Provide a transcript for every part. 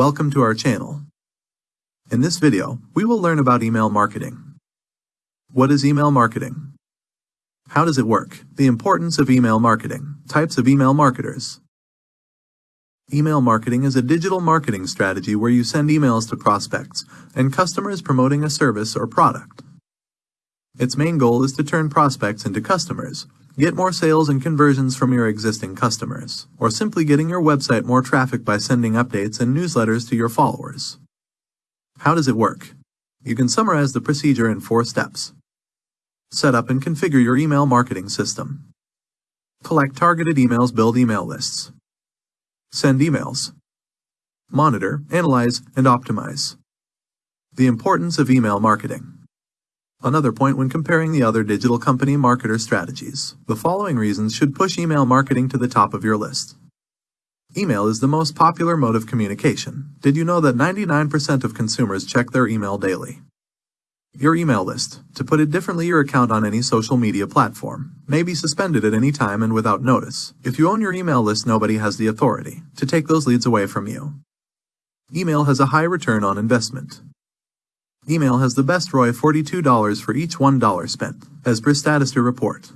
Welcome to our channel. In this video, we will learn about email marketing. What is email marketing? How does it work? The importance of email marketing. Types of email marketers. Email marketing is a digital marketing strategy where you send emails to prospects and customers promoting a service or product. Its main goal is to turn prospects into customers, get more sales and conversions from your existing customers, or simply getting your website more traffic by sending updates and newsletters to your followers. How does it work? You can summarize the procedure in four steps. Set up and configure your email marketing system. Collect targeted emails, build email lists. Send emails. Monitor, analyze, and optimize. The importance of email marketing. Another point when comparing the other digital company marketer strategies. The following reasons should push email marketing to the top of your list. Email is the most popular mode of communication. Did you know that 99% of consumers check their email daily? Your email list, to put it differently your account on any social media platform, may be suspended at any time and without notice. If you own your email list nobody has the authority to take those leads away from you. Email has a high return on investment. Email has the best ROI $42 for each $1 spent, as per Statista report.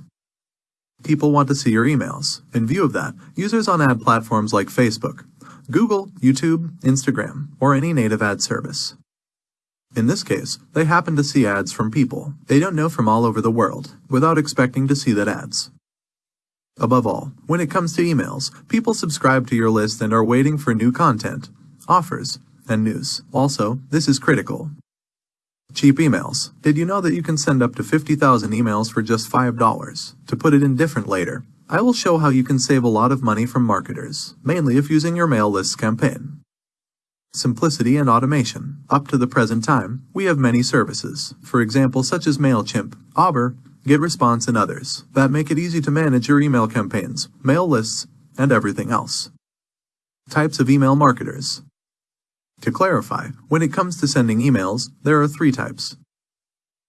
People want to see your emails. In view of that, users on ad platforms like Facebook, Google, YouTube, Instagram, or any native ad service. In this case, they happen to see ads from people they don't know from all over the world, without expecting to see that ads. Above all, when it comes to emails, people subscribe to your list and are waiting for new content, offers, and news. Also, this is critical. Cheap emails. Did you know that you can send up to 50,000 emails for just $5? To put it in different later, I will show how you can save a lot of money from marketers, mainly if using your mail lists campaign. Simplicity and automation. Up to the present time, we have many services, for example such as MailChimp, AWeber, GetResponse and others, that make it easy to manage your email campaigns, mail lists, and everything else. Types of email marketers. To clarify, when it comes to sending emails, there are three types.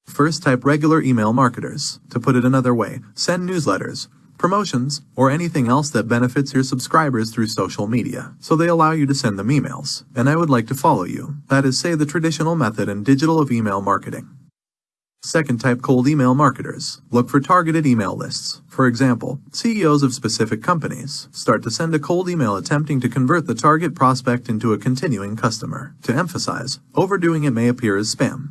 First type regular email marketers. To put it another way, send newsletters, promotions, or anything else that benefits your subscribers through social media. So they allow you to send them emails. And I would like to follow you. That is say the traditional method and digital of email marketing. Second type cold email marketers. Look for targeted email lists. For example, CEOs of specific companies start to send a cold email attempting to convert the target prospect into a continuing customer. To emphasize, overdoing it may appear as spam.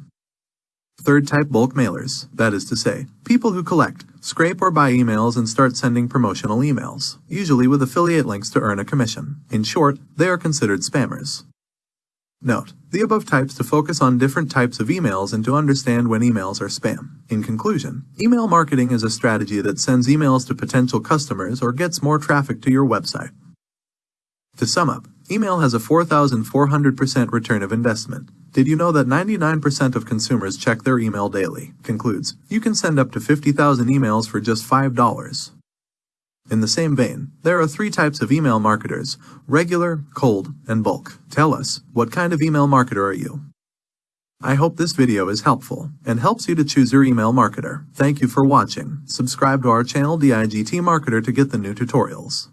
Third type bulk mailers, that is to say, people who collect, scrape or buy emails and start sending promotional emails, usually with affiliate links to earn a commission. In short, they are considered spammers. Note, the above types to focus on different types of emails and to understand when emails are spam. In conclusion, email marketing is a strategy that sends emails to potential customers or gets more traffic to your website. To sum up, email has a 4,400% return of investment. Did you know that 99% of consumers check their email daily? Concludes, you can send up to 50,000 emails for just $5. In the same vein, there are three types of email marketers, regular, cold, and bulk. Tell us, what kind of email marketer are you? I hope this video is helpful and helps you to choose your email marketer. Thank you for watching. Subscribe to our channel DIGT Marketer to get the new tutorials.